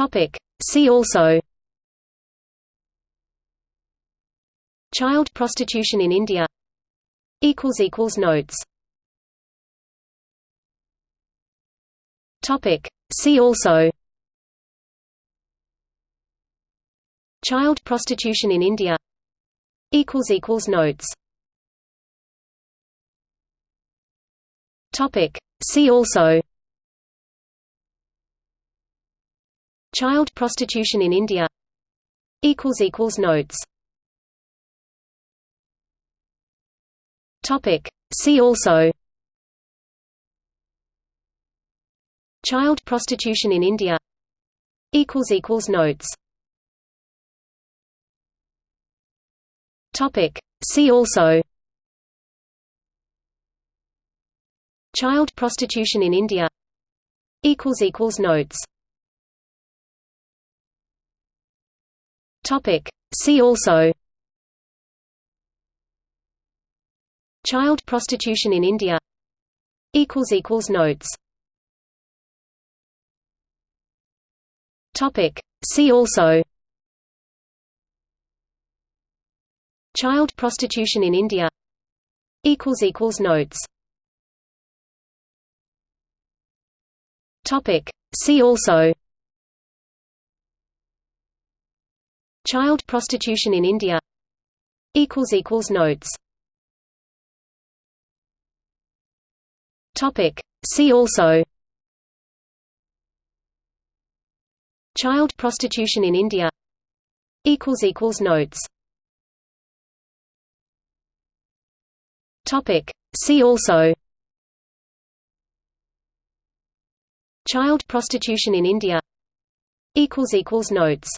Topic. See also Child prostitution in India Notes Topic. See also Child prostitution in India Notes Topic. See also Child prostitution in India Notes Topic. See also Child prostitution in India Notes Topic. See also Child prostitution in India Equals equals Notes Topic. See also. Child prostitution in India. Notes. Topic. See also. Child prostitution in India. Notes. Topic. See also Child prostitution in India Notes Topic. See also Child prostitution in India Notes Child prostitution in India. Notes. See also. Child prostitution in India. Notes. See also. Child prostitution in India. Notes